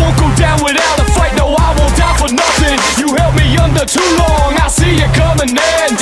won't go down without a fight, no I won't die for nothing. You held me under too long, I see it coming in.